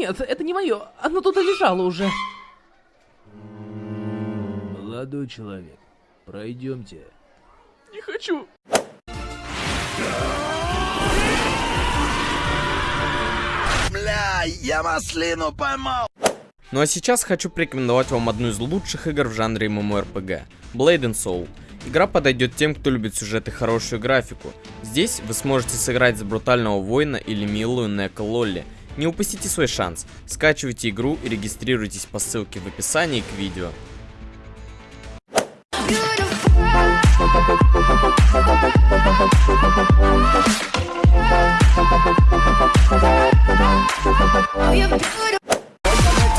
нет, это не мое. Оно тут и лежало уже. Молодой человек, пройдемте. Не хочу. Бля, я маслину поймал! Ну а сейчас хочу порекомендовать вам одну из лучших игр в жанре MMORPG – Blade and Soul. Игра подойдет тем, кто любит сюжет и хорошую графику. Здесь вы сможете сыграть за брутального воина или милую Нека Лолли. Не упустите свой шанс. Скачивайте игру и регистрируйтесь по ссылке в описании к видео.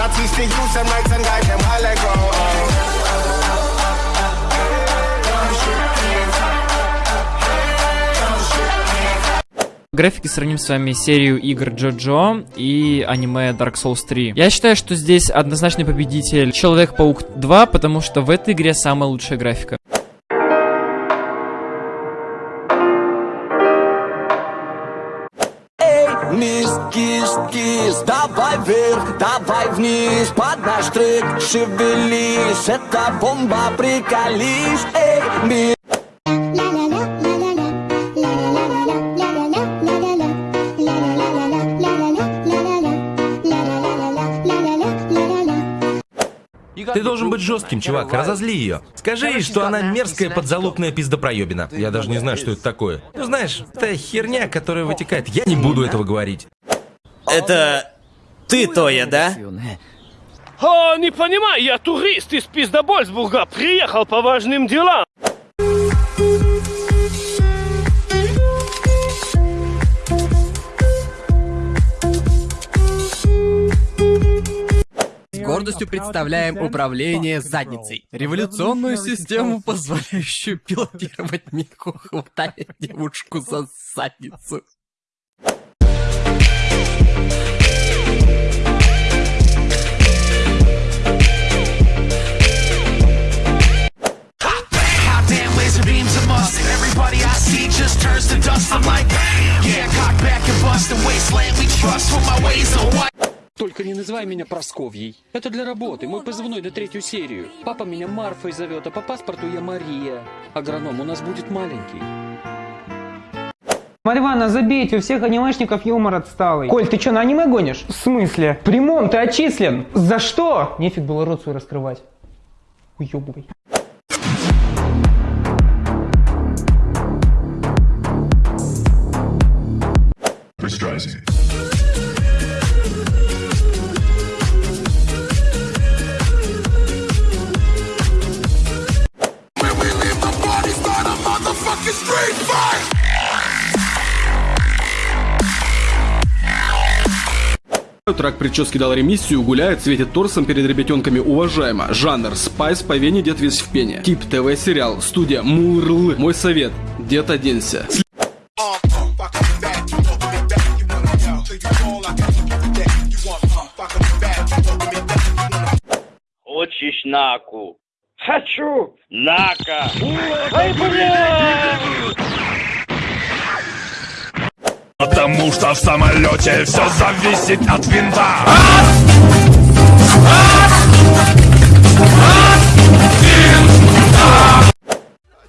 I teach графике сравним с вами серию игр Джоджо и аниме Dark Souls 3. Я считаю, что здесь однозначный победитель Человек-паук 2, потому что в этой игре самая лучшая графика. Мисс, кис, кис, давай вверх, давай вниз Под наш трек шевелись, это бомба, приколись Эй, мисс Ты должен быть жестким, чувак, разозли ее. Скажи ей, что она мерзкая подзалупная пиздопроебина. Я даже не знаю, что это такое. Ну знаешь, это херня, которая вытекает. Я не буду этого говорить. Это ты, Тоя, да? О, не понимаю, я турист из Пиздобольсбурга, приехал по важным делам. Гордостью представляем управление задницей. Революционную систему, позволяющую пилотировать Мику, хватая девушку за задницу. Just turns to dust. I'm like, yeah, cock back and bust. And wasteland we trust. For my ways are white. Только не называй меня Просковьей. Это для работы, мой позывной на третью серию. Папа меня Марфой зовет, а по паспорту я Мария. Агроном у нас будет маленький. Марья Ивановна, забейте, у всех анимешников юмор отсталый. Коль, ты что, на аниме гонишь? В смысле? Прямом, ты отчислен. За что? Нефиг было рот свой раскрывать. Уебывай. Трак прически дал ремиссию, гуляет, светит торсом перед ребятенками уважаемо. Жанр спайс по вене, дед весь в пене. Тип ТВ сериал, студия Мурл. Мой совет, дед оденься. Хочешь наку? Хочу! Нака! Ай, блядь! Потому что в самолете все зависит от винта.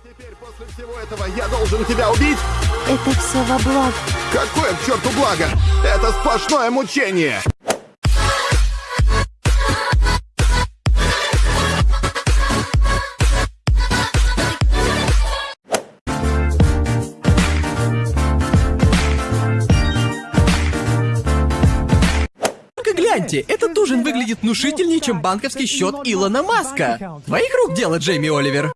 Теперь после всего этого я должен тебя убить? Это все во благо. Какое к черту благо? Это сплошное мучение! Гляньте, этот ужин выглядит внушительнее, чем банковский счет Илона Маска. Твоих рук дело, Джейми Оливер.